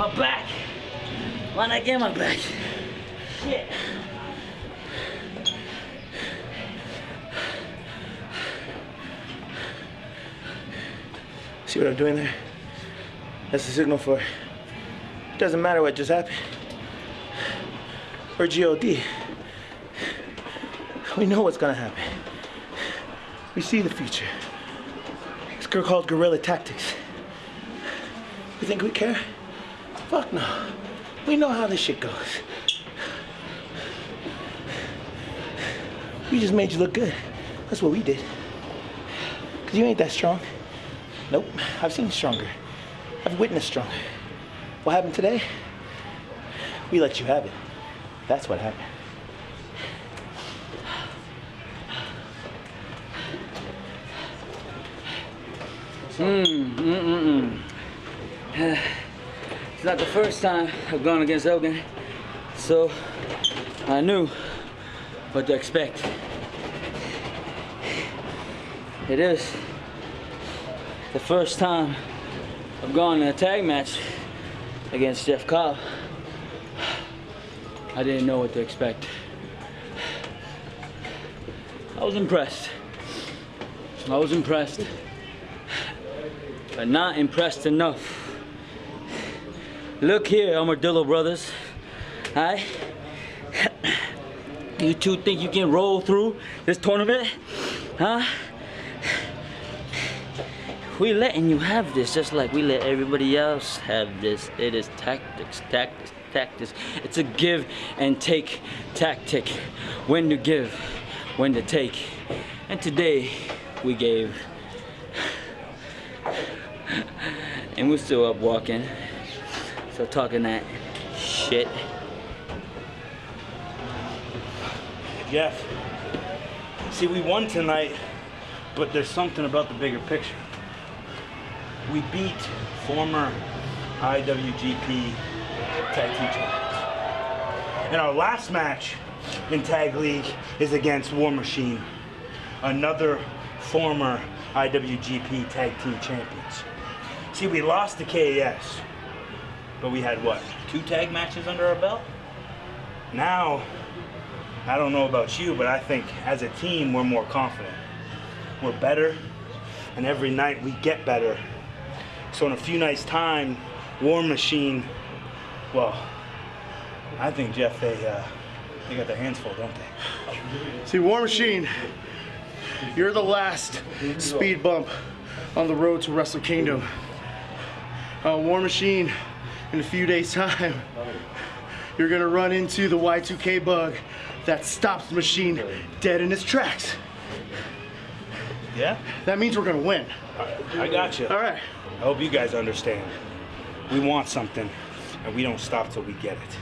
My back. Why not get my back? Shit. See what I'm doing there? That's the signal for it. Doesn't matter what just happened. Or G-O-D. We know what's gonna happen. We see the future. It's called guerrilla tactics. You think we care? Fuck no. We know how this shit goes. We just made you look good. That's what we did. Cause you ain't that strong. Nope, I've seen stronger. I've witnessed stronger. What happened today? We let you have it. That's what happened. Mm, mm, mm, mm. It's not the first time I've gone against Elgin, so I knew what to expect. It is the first time I've gone in a tag match against Jeff Cobb. I didn't know what to expect. I was impressed. I was impressed but not impressed enough. Look here, Armadillo brothers. Alright? You two think you can roll through this tournament? Huh? We letting you have this just like we let everybody else have this. It is tactics, tactics, tactics. It's a give and take tactic. When to give, when to take. And today we gave and we're still up walking. So talking that shit. Jeff, see, we won tonight, but there's something about the bigger picture. We beat former IWGP Tag Team Champions. And our last match in Tag League is against War Machine, another former IWGP Tag Team Champions. See, we lost to KAS, but we had what, two tag matches under our belt? Now, I don't know about you, but I think as a team, we're more confident. We're better, and every night we get better. So in a few nights' time, War Machine, well, I think, Jeff, they, uh, they got their hands full, don't they? See, War Machine, you're the last speed bump on the road to Wrestle Kingdom uh, War Machine in a few days time, you're gonna run into the Y2K bug that stops the machine dead in its tracks. Yeah? That means we're gonna win. I got you. All right. I hope you guys understand. We want something, and we don't stop till we get it.